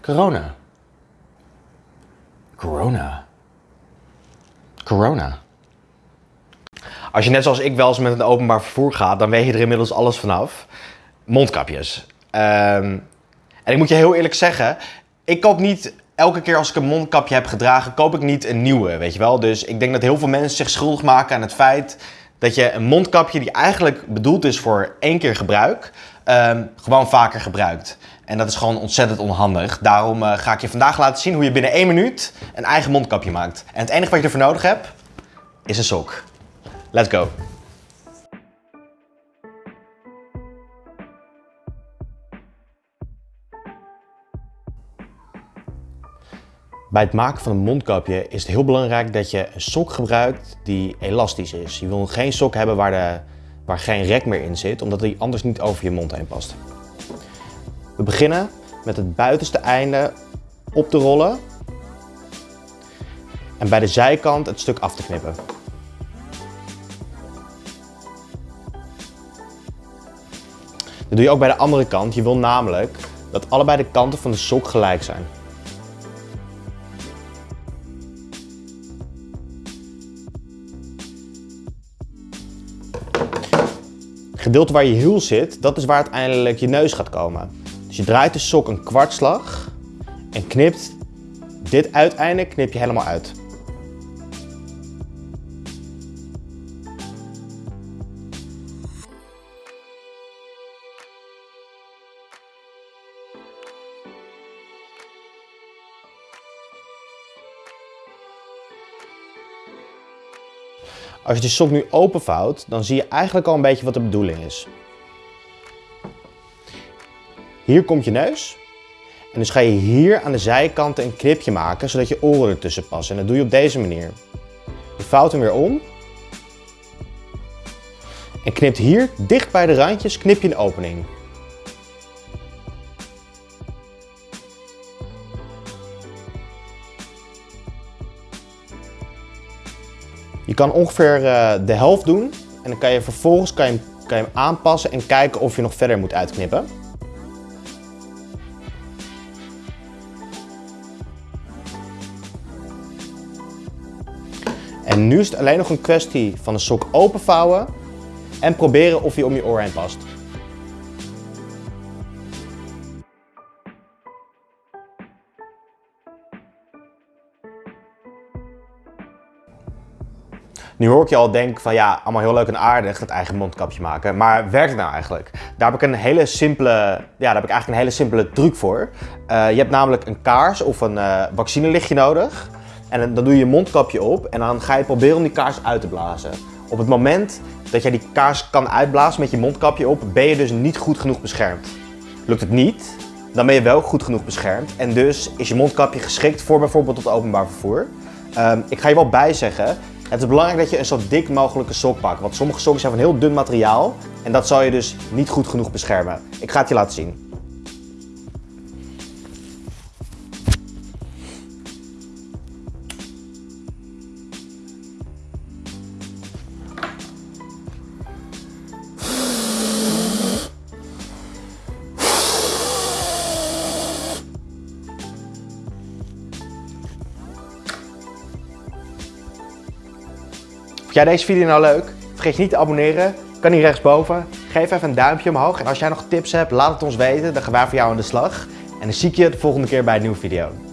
Corona. Corona. Corona. Als je net zoals ik wel eens met een openbaar vervoer gaat, dan weet je er inmiddels alles vanaf. Mondkapjes. Ehm, en ik moet je heel eerlijk zeggen, ik koop niet elke keer als ik een mondkapje heb gedragen, koop ik niet een nieuwe, weet je wel. Dus ik denk dat heel veel mensen zich schuldig maken aan het feit dat je een mondkapje die eigenlijk bedoeld is voor één keer gebruik, ehm, gewoon vaker gebruikt. En dat is gewoon ontzettend onhandig. Daarom eh, ga ik je vandaag laten zien hoe je binnen één minuut een eigen mondkapje maakt. En het enige wat je ervoor nodig hebt, is een sok. Let's go. Bij het maken van een mondkapje is het heel belangrijk dat je een sok gebruikt die elastisch is. Je wil geen sok hebben waar, de, waar geen rek meer in zit, omdat die anders niet over je mond heen past. We beginnen met het buitenste einde op te rollen en bij de zijkant het stuk af te knippen. Dat doe je ook bij de andere kant. Je wil namelijk dat allebei de kanten van de sok gelijk zijn. Gedeelte waar je hiel zit, dat is waar uiteindelijk je neus gaat komen. Dus je draait de sok een kwartslag en knipt dit uiteinde knip je helemaal uit. Als je de sok nu openvouwt, dan zie je eigenlijk al een beetje wat de bedoeling is. Hier komt je neus. En dus ga je hier aan de zijkanten een knipje maken, zodat je oren ertussen passen. En dat doe je op deze manier. Je vouwt hem weer om. En knipt hier, dicht bij de randjes, knip je een opening. Je kan ongeveer eh, de helft doen en dan kan je vervolgens kan je, kan je hem aanpassen en kijken of je nog verder moet uitknippen. En nu is het alleen nog een kwestie van de sok openvouwen en proberen of hij om je oor heen past. Nu hoor ik je al denken van ja, allemaal heel leuk en aardig het eigen mondkapje maken. Maar werkt het nou eigenlijk? Daar heb ik een hele simpele, ja, daar heb ik eigenlijk een hele simpele truc voor. Uh, je hebt namelijk een kaars of een uh, vaccinelichtje nodig. En dan doe je je mondkapje op en dan ga je proberen om die kaars uit te blazen. Op het moment dat jij die kaars kan uitblazen met je mondkapje op, ben je dus niet goed genoeg beschermd. Lukt het niet, dan ben je wel goed genoeg beschermd. En dus is je mondkapje geschikt voor bijvoorbeeld het openbaar vervoer. Um, ik ga je wel bijzeggen, het is belangrijk dat je een zo dik mogelijke sok pakt, want sommige sokken zijn van heel dun materiaal en dat zal je dus niet goed genoeg beschermen. Ik ga het je laten zien. Vond jij deze video nou leuk? Vergeet je niet te abonneren. Kan hier rechtsboven. Geef even een duimpje omhoog. En als jij nog tips hebt, laat het ons weten. Dan gaan wij voor jou aan de slag. En dan zie ik je de volgende keer bij een nieuwe video.